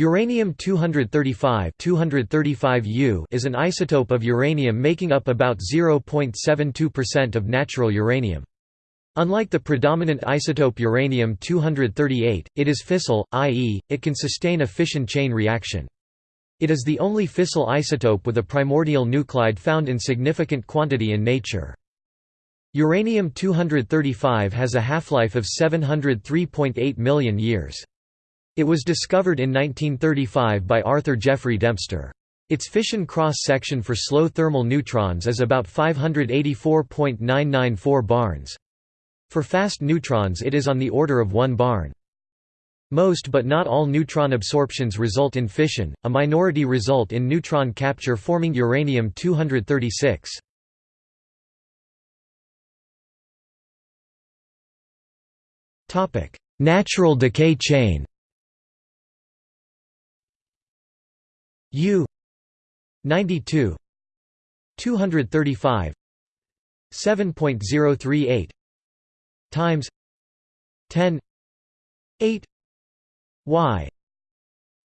Uranium-235 235U is an isotope of uranium making up about 0.72% of natural uranium. Unlike the predominant isotope uranium-238, it is fissile, i.e., it can sustain a fission chain reaction. It is the only fissile isotope with a primordial nuclide found in significant quantity in nature. Uranium-235 has a half-life of 703.8 million years. It was discovered in 1935 by Arthur Jeffrey Dempster. Its fission cross-section for slow thermal neutrons is about 584.994 barns. For fast neutrons it is on the order of 1 barn. Most but not all neutron absorptions result in fission, a minority result in neutron capture forming uranium-236. Natural decay chain U 92 235 7.038 times 10 8 y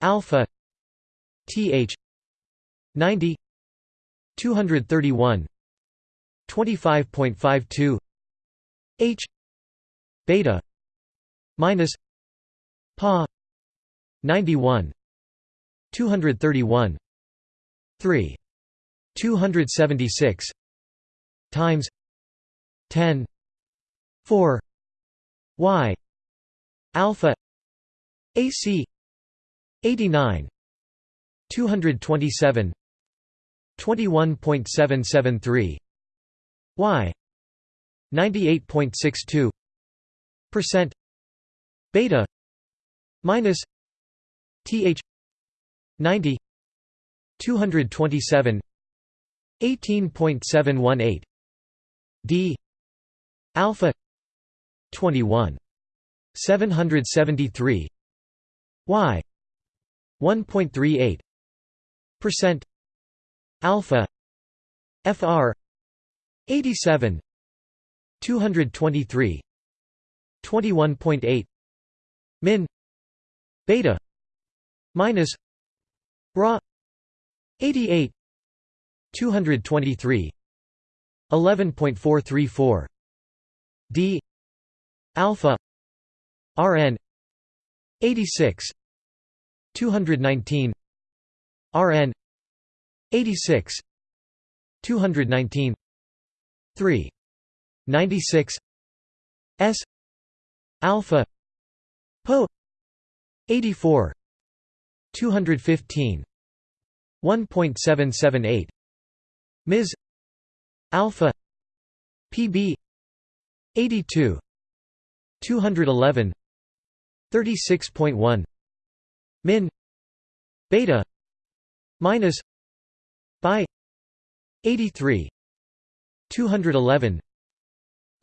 alpha th 90 231 25.52 h beta minus pa 91 231 3 276 times. 10 4 y. Alpha. Ac 89 227 21.773 y. 98.62 percent. Beta. Minus. Th 90 227 18.718 d alpha 21 773 y 1.38 percent alpha fr 87 223 21.8 min beta minus Ra 88 223 11.434 D. Alpha. RN. 86 219 RN. 86 219 3 96 S. Alpha. Po 84 215 1.778 ms. Alpha. Pb 82 211 36.1 min. Beta. Minus. By 83 211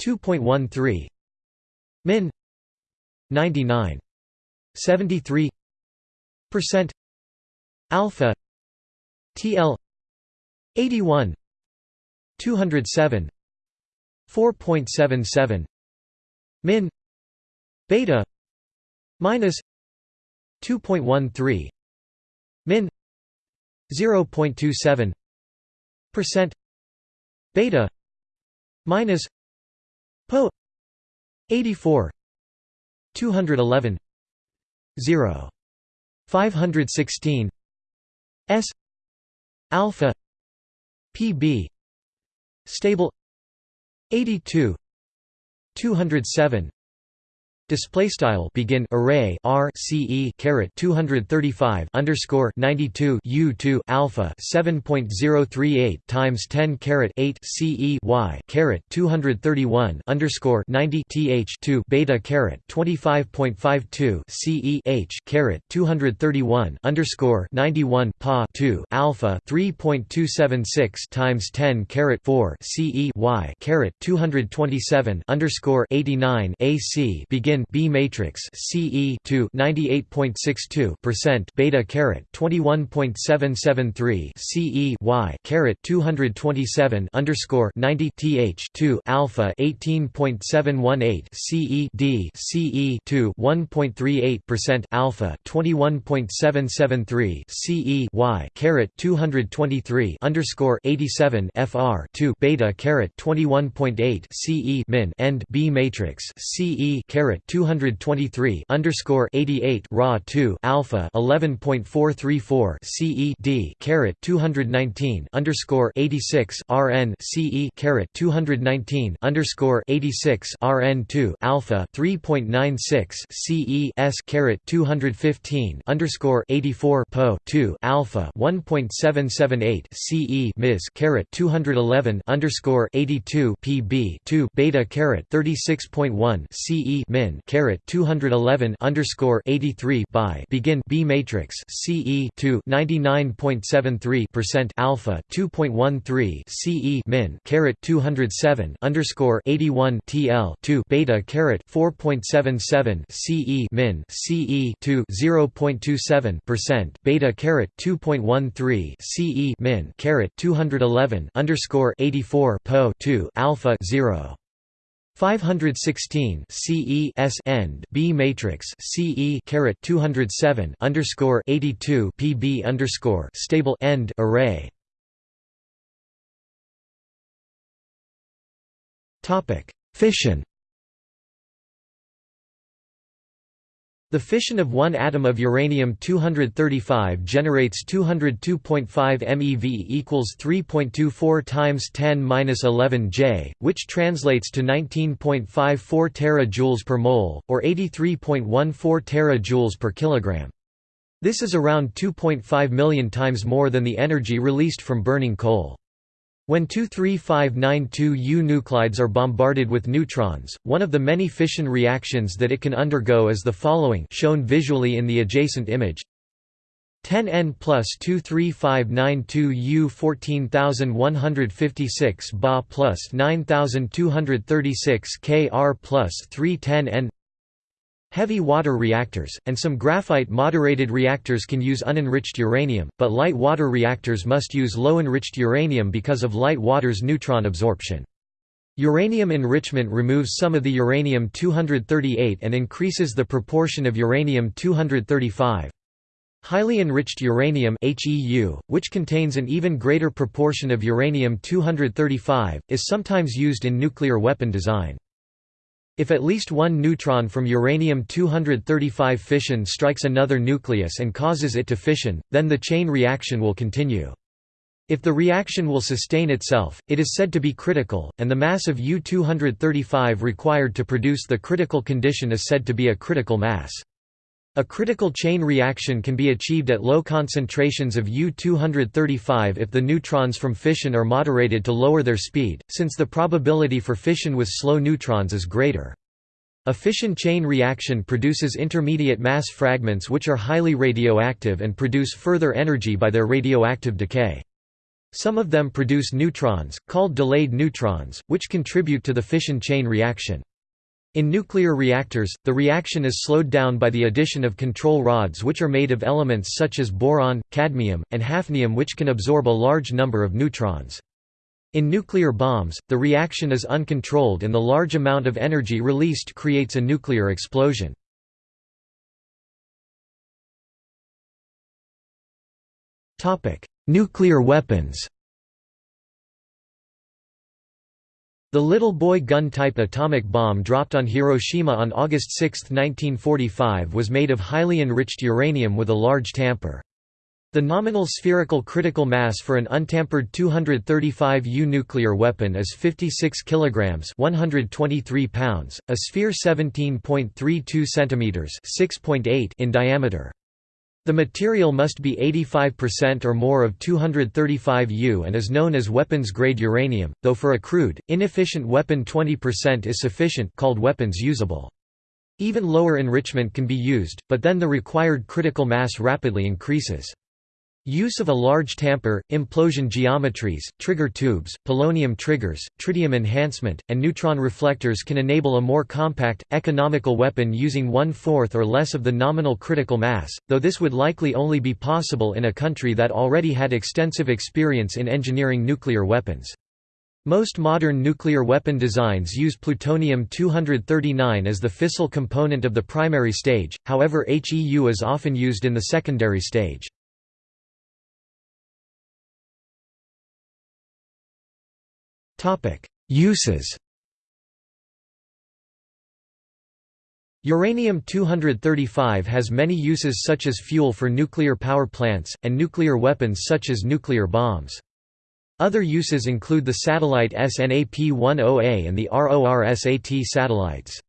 2.13 min. 99 73 percent alpha tl 81 207 4.77 min beta minus 2.13 min 0.27 percent beta minus po 84 211 0 516 s alpha pb stable 82 207 Display style begin array R C E caret 235 underscore 92 U 2 alpha 7.038 times 10 caret 8 C E Y caret 231 underscore 90 Th 2 beta caret 25.52 C E H caret 231 underscore 91 Pa 2 alpha 3.276 times 10 caret 4 C E Y caret 227 underscore 89 AC begin begin B matrix CE to 98.62 percent beta caret 21.773 CE Y caret 227 underscore 90 th 2 alpha 18.718 CE D CE to 1.38 percent alpha 21.773 CE Y caret 223 underscore 87 FR 2 beta caret 21.8 CE min end B matrix CE caret 223 underscore 88 raw 2 alpha 11.434 CE D caret 219 underscore 86 RN CE caret 219 underscore 86 RN 2 alpha 3.96 CE S caret 215 underscore 84 PO 2 alpha 1.778 CE Ms caret 211 underscore 82 PB 2 beta caret 36.1 CE min caret 211 underscore 83 by begin B matrix CE to 99.73 percent alpha 2.13 CE min caret 207 underscore 81 TL 2 beta caret 4.77 CE min CE to 0.27 percent beta caret 2.13 CE min caret 211 underscore 84 Po 2 alpha 0 516 CE S end B matrix CE caret 207 underscore 82 PB underscore stable end array. Topic Fission The fission of one atom of uranium-235 generates 202.5 MeV equals 3.24 times 10^-11 J, which translates to 19.54 terajoules per mole, or 83.14 terajoules per kilogram. This is around 2.5 million times more than the energy released from burning coal. When 23592U nuclides are bombarded with neutrons, one of the many fission reactions that it can undergo is the following shown visually in the adjacent image. 10N plus 23592U 14156 Ba plus 9236 Kr plus 310N Heavy water reactors, and some graphite-moderated reactors can use unenriched uranium, but light water reactors must use low-enriched uranium because of light water's neutron absorption. Uranium enrichment removes some of the uranium-238 and increases the proportion of uranium-235. Highly enriched uranium HEU, which contains an even greater proportion of uranium-235, is sometimes used in nuclear weapon design. If at least one neutron from uranium-235 fission strikes another nucleus and causes it to fission, then the chain reaction will continue. If the reaction will sustain itself, it is said to be critical, and the mass of U-235 required to produce the critical condition is said to be a critical mass. A critical chain reaction can be achieved at low concentrations of U-235 if the neutrons from fission are moderated to lower their speed, since the probability for fission with slow neutrons is greater. A fission chain reaction produces intermediate mass fragments which are highly radioactive and produce further energy by their radioactive decay. Some of them produce neutrons, called delayed neutrons, which contribute to the fission chain reaction. In nuclear reactors, the reaction is slowed down by the addition of control rods which are made of elements such as boron, cadmium, and hafnium which can absorb a large number of neutrons. In nuclear bombs, the reaction is uncontrolled and the large amount of energy released creates a nuclear explosion. Nuclear weapons The Little Boy gun-type atomic bomb dropped on Hiroshima on August 6, 1945 was made of highly enriched uranium with a large tamper. The nominal spherical critical mass for an untampered 235U nuclear weapon is 56 kilograms, 123 pounds, a sphere 17.32 centimeters, 6.8 in diameter. The material must be 85% or more of 235U and is known as weapons-grade uranium, though for a crude, inefficient weapon 20% is sufficient called weapons usable. Even lower enrichment can be used, but then the required critical mass rapidly increases. Use of a large tamper, implosion geometries, trigger tubes, polonium triggers, tritium enhancement, and neutron reflectors can enable a more compact, economical weapon using one-fourth or less of the nominal critical mass, though this would likely only be possible in a country that already had extensive experience in engineering nuclear weapons. Most modern nuclear weapon designs use plutonium-239 as the fissile component of the primary stage, however HEU is often used in the secondary stage. Uses Uranium-235 has many uses such as fuel for nuclear power plants, and nuclear weapons such as nuclear bombs. Other uses include the satellite SNAP-10A and the RORSAT satellites.